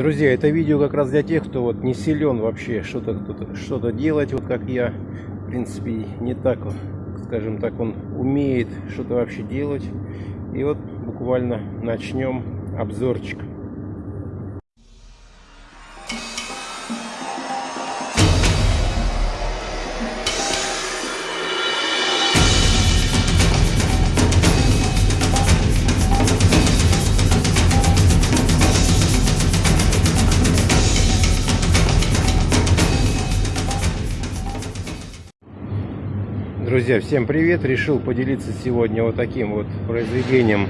Друзья, это видео как раз для тех, кто вот не силен вообще что-то что-то делать, вот как я. В принципе, не так, скажем так, он умеет что-то вообще делать. И вот буквально начнем обзорчик. Друзья, всем привет! Решил поделиться сегодня вот таким вот произведением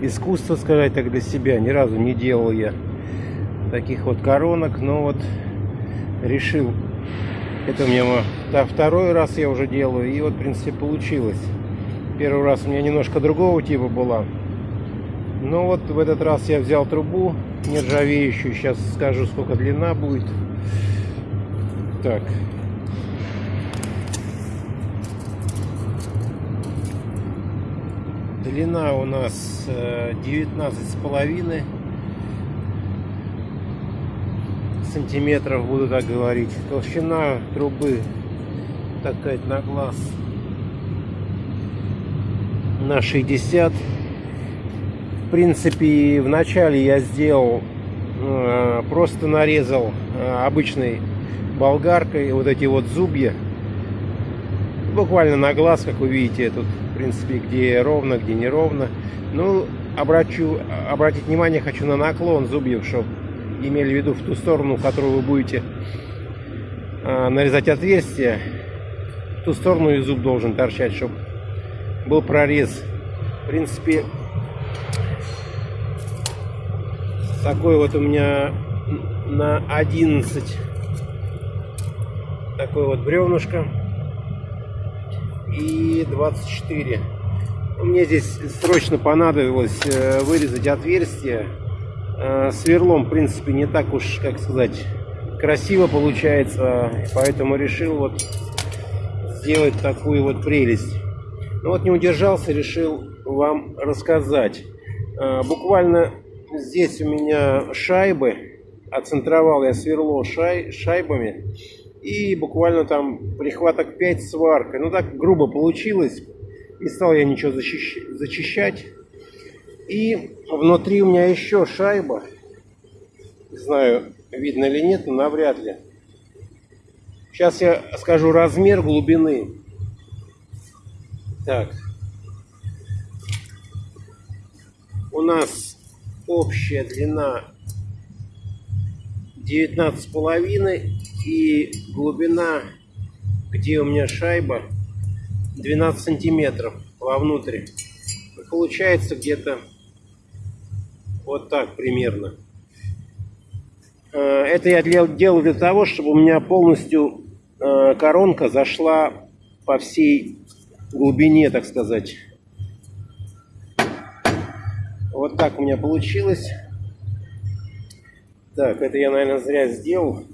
искусства, сказать так, для себя. Ни разу не делал я таких вот коронок, но вот решил. Это у меня второй раз я уже делаю, и вот, в принципе, получилось. Первый раз у меня немножко другого типа была. Но вот в этот раз я взял трубу нержавеющую. Сейчас скажу, сколько длина будет. Так, Длина у нас 19 э, с половиной сантиметров, буду так говорить. Толщина трубы, так сказать, на глаз на 60. В принципе, вначале я сделал, э, просто нарезал э, обычной болгаркой вот эти вот зубья. Буквально на глаз, как вы видите, тут в принципе, где ровно, где неровно. Ну, обращу, обратить внимание хочу на наклон зубьев, чтобы имели в виду в ту сторону, в которую вы будете а, нарезать отверстие. В ту сторону и зуб должен торчать, чтобы был прорез. В принципе, такой вот у меня на 11 такой вот бревнышко и 24. Мне здесь срочно понадобилось э, вырезать отверстие. Э, сверлом, в принципе, не так уж, как сказать, красиво получается. Поэтому решил вот сделать такую вот прелесть. Ну вот не удержался, решил вам рассказать. Э, буквально здесь у меня шайбы. Оцентровал я сверло шай, шайбами и буквально там прихваток 5 сваркой. Ну так грубо получилось. Не стал я ничего защищ... зачищать. И внутри у меня еще шайба. Не знаю, видно или нет, но навряд ли. Сейчас я скажу размер глубины. Так. У нас общая длина 19 с половиной и глубина, где у меня шайба, 12 сантиметров вовнутрь. Получается где-то вот так примерно. Э, это я делал для того, чтобы у меня полностью э, коронка зашла по всей глубине, так сказать. Вот так у меня получилось. Так, это я, наверное, зря сделал.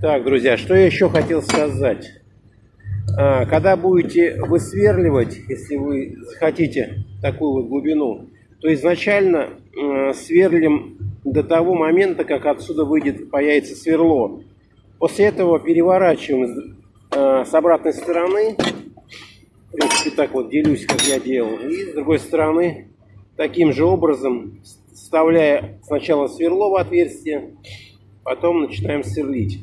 Так, друзья, что я еще хотел сказать. А, когда будете высверливать, если вы хотите такую вот глубину, то изначально э, сверлим до того момента, как отсюда выйдет, появится сверло. После этого переворачиваем э, с обратной стороны. В принципе, так вот делюсь, как я делал. И с другой стороны, таким же образом, вставляя сначала сверло в отверстие, потом начинаем сверлить.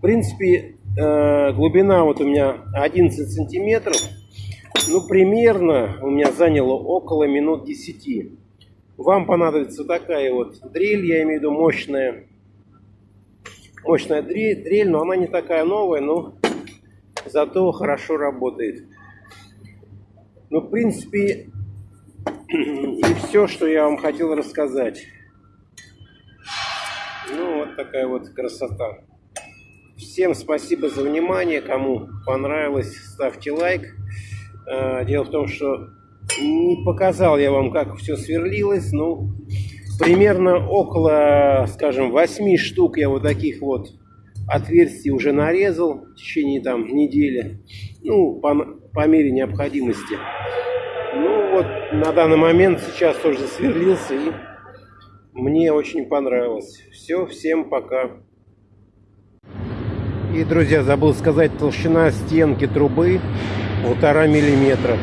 В принципе, э, глубина вот у меня 11 сантиметров. Ну, примерно у меня заняло около минут 10. Вам понадобится такая вот дрель, я имею в виду мощная. Мощная дрель, дрель но она не такая новая, но зато хорошо работает. Ну, в принципе, и все, что я вам хотел рассказать. Ну, вот такая вот красота. Всем спасибо за внимание. Кому понравилось, ставьте лайк. А, дело в том, что не показал я вам, как все сверлилось. Ну, примерно около, скажем, 8 штук я вот таких вот отверстий уже нарезал в течение там недели. Ну, по, по мере необходимости. Ну вот на данный момент сейчас тоже сверлился и мне очень понравилось. Все, всем пока. И, друзья, забыл сказать, толщина стенки трубы полтора миллиметра.